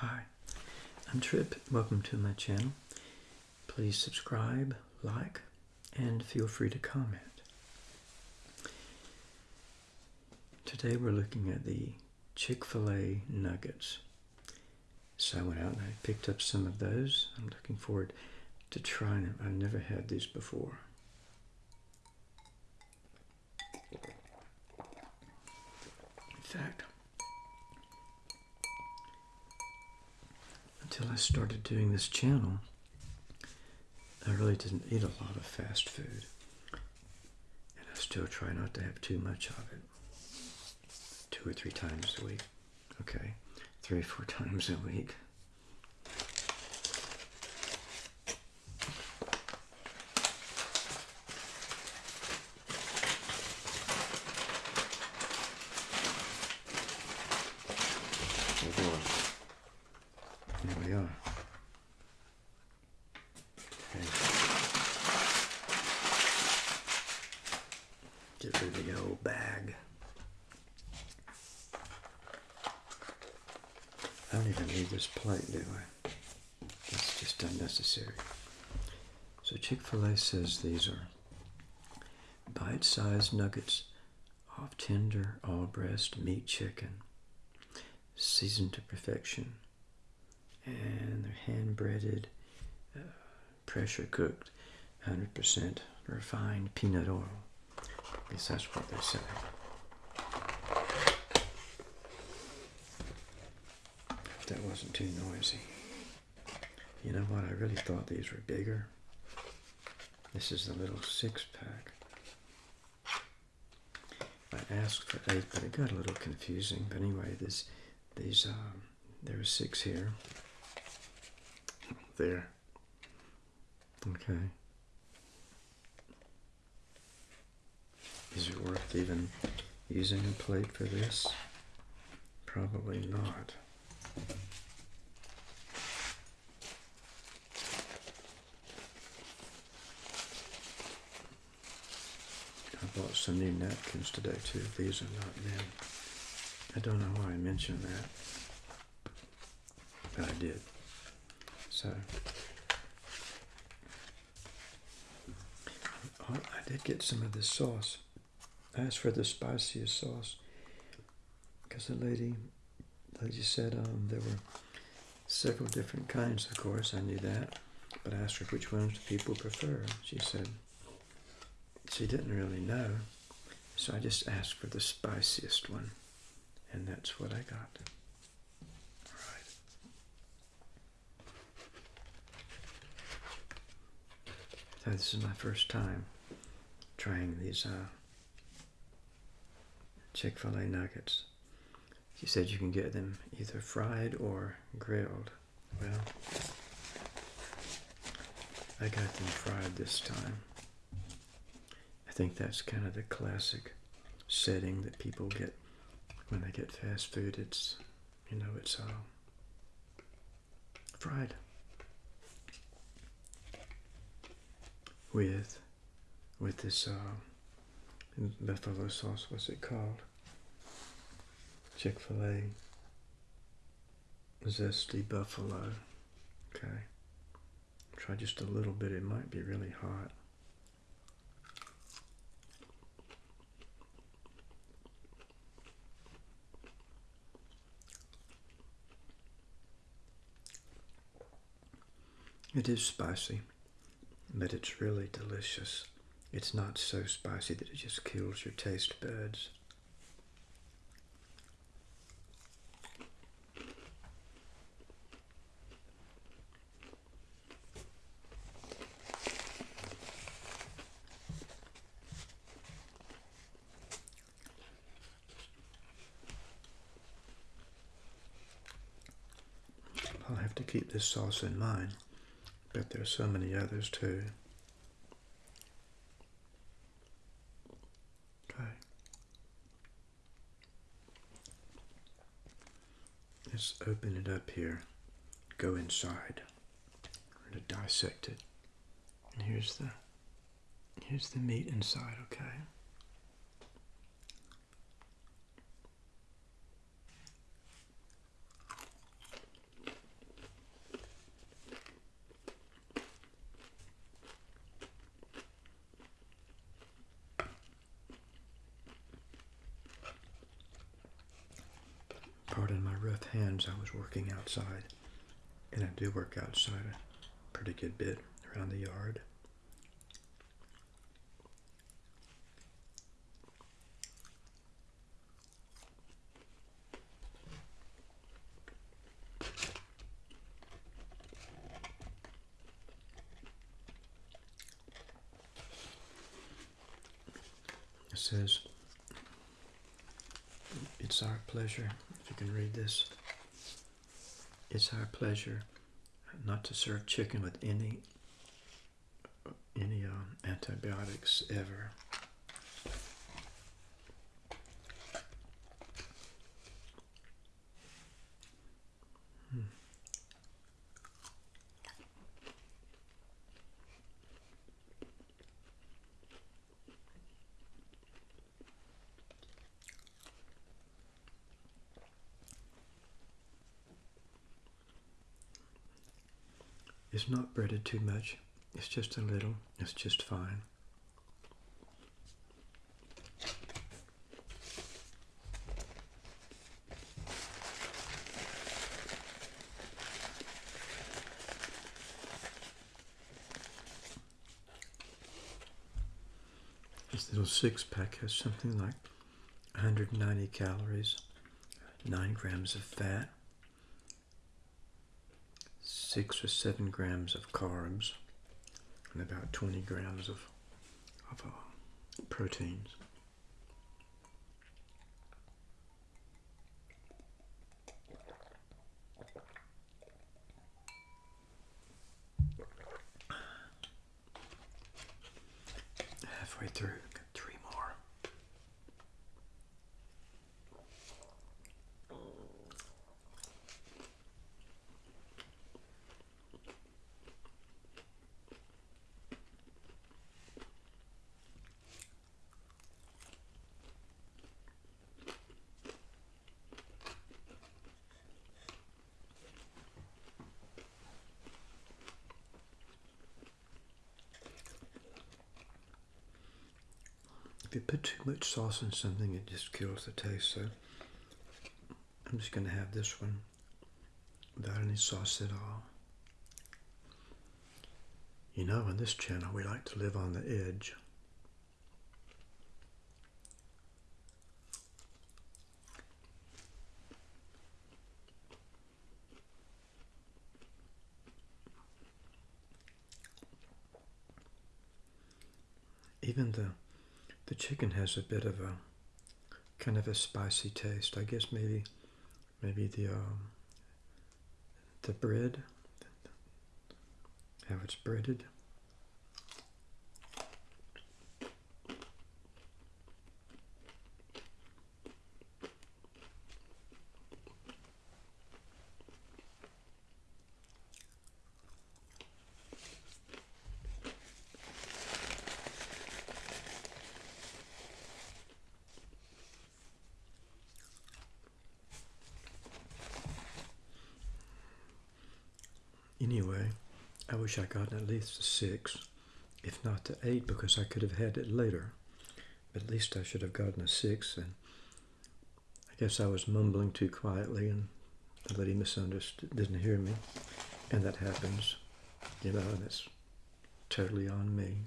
Hi, I'm Trip. Welcome to my channel. Please subscribe, like, and feel free to comment. Today we're looking at the Chick-fil-A nuggets. So I went out and I picked up some of those. I'm looking forward to trying them. I've never had these before. In fact, until I started doing this channel, I really didn't eat a lot of fast food. And I still try not to have too much of it. Two or three times a week. Okay. Three or four times a week. Here we are. Okay. Get rid of the old bag. I don't even need this plate, do I? It's just unnecessary. So Chick-fil-A says these are bite-sized nuggets of tender all-breast meat chicken, seasoned to perfection and they're hand breaded, pressure cooked, 100% refined peanut oil. At least that's what they say. That wasn't too noisy. You know what? I really thought these were bigger. This is the little six pack. I asked for eight, but it got a little confusing. But anyway, this, these, um, there six here there. Okay. Is it worth even using a plate for this? Probably not. I bought some new napkins today too. These are not new. I don't know why I mentioned that, but I did. So I did get some of this sauce. I asked for the spiciest sauce because the lady, the lady said um, there were several different kinds. Of course, I knew that, but I asked her which ones do people prefer. She said she didn't really know, so I just asked for the spiciest one, and that's what I got. So this is my first time trying these uh, Chick-fil-A nuggets. She said you can get them either fried or grilled. Well, I got them fried this time. I think that's kind of the classic setting that people get when they get fast food. It's, you know, it's uh, fried. with with this uh, buffalo sauce. What's it called? Chick Fil A zesty buffalo. Okay, try just a little bit. It might be really hot. It is spicy but it's really delicious. It's not so spicy that it just kills your taste buds. I'll have to keep this sauce in mind. But there's so many others too. Okay. Let's open it up here. Go inside. We're going to dissect it. And here's the here's the meat inside, okay? Pardon my rough hands, I was working outside. And I do work outside a pretty good bit around the yard. It says, It's our pleasure, can read this, it's our pleasure not to serve chicken with any any um, antibiotics ever. It's not breaded too much. It's just a little. It's just fine. This little six pack has something like 190 calories, 9 grams of fat, 6 or 7 grams of carbs, and about 20 grams of, of uh, proteins. Halfway through, got three more. If you put too much sauce in something, it just kills the taste. So I'm just going to have this one without any sauce at all. You know, on this channel, we like to live on the edge. Even the the chicken has a bit of a kind of a spicy taste. I guess maybe maybe the um, the bread, how it's breaded. Anyway, I wish I got at least a six, if not the eight, because I could have had it later. At least I should have gotten a six, and I guess I was mumbling too quietly, and the lady misunderstood, didn't hear me, and that happens, you know, and it's totally on me.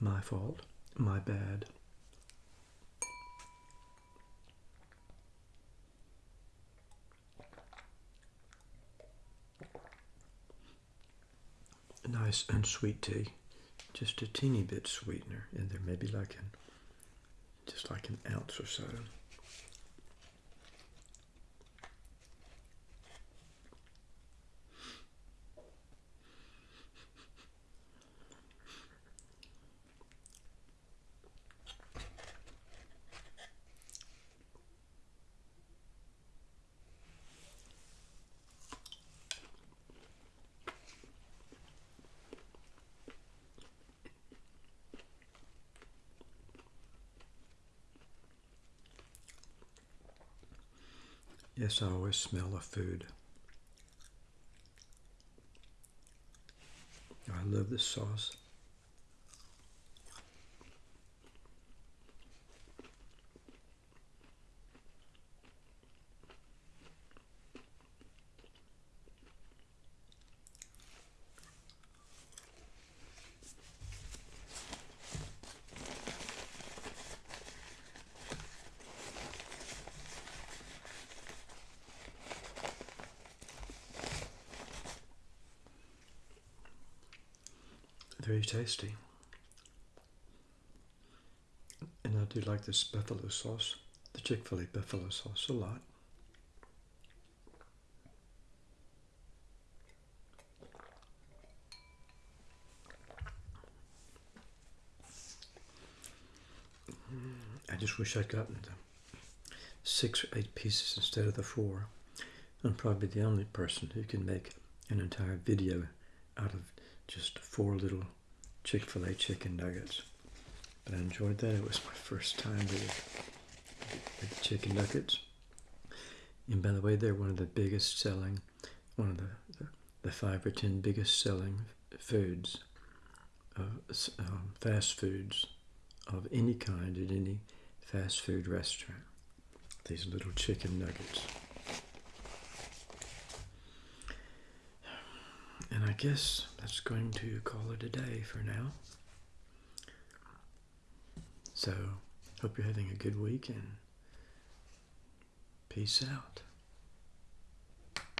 My fault, my bad. a unsweet tea, just a teeny bit sweetener in there, maybe like an just like an ounce or so. Yes, I always smell of food. I love this sauce. Very tasty. And I do like this buffalo sauce, the Chick fil A buffalo sauce, a lot. Mm, I just wish I'd gotten six or eight pieces instead of the four. I'm probably the only person who can make an entire video out of just four little Chick-fil-A chicken nuggets. But I enjoyed that. It was my first time with, with chicken nuggets. And by the way, they're one of the biggest selling, one of the, the, the five or ten biggest selling foods, uh, um, fast foods of any kind at any fast food restaurant. These little chicken nuggets. And I guess that's going to call it a day for now. So, hope you're having a good week and peace out.